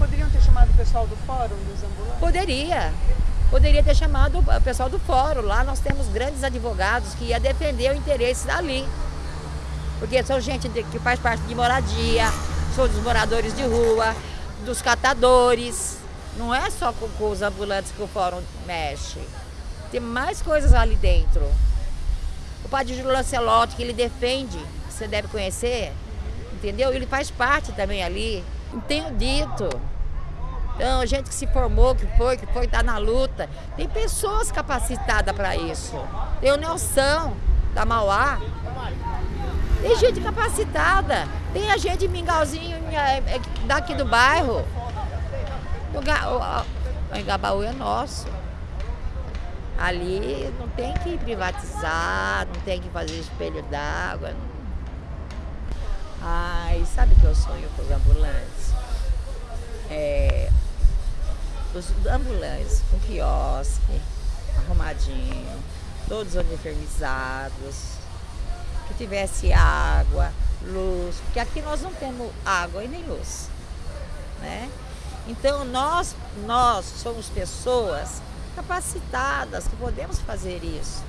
poderiam ter chamado o pessoal do fórum dos ambulantes? Poderia. Poderia ter chamado o pessoal do fórum. Lá nós temos grandes advogados que ia defender o interesse dali. Porque são gente que faz parte de moradia, são dos moradores de rua, dos catadores. Não é só com, com os ambulantes que o fórum mexe. Tem mais coisas ali dentro. O padre Júlio Lancelotti, que ele defende, você deve conhecer, entendeu? Ele faz parte também ali. Tenho dito. Então, gente que se formou, que foi, que foi, tá na luta. Tem pessoas capacitadas para isso. Tem o Nelson, da Mauá. Tem gente capacitada. Tem a gente de Mingauzinho é, é, daqui do bairro. O Engabaú é nosso. Ali não tem que privatizar, não tem que fazer espelho d'água. Ai, sabe que eu sonho com os ambulantes? É, os ambulantes com quiosque, arrumadinho, todos uniformizados, que tivesse água, luz, porque aqui nós não temos água e nem luz, né? Então nós, nós somos pessoas capacitadas que podemos fazer isso.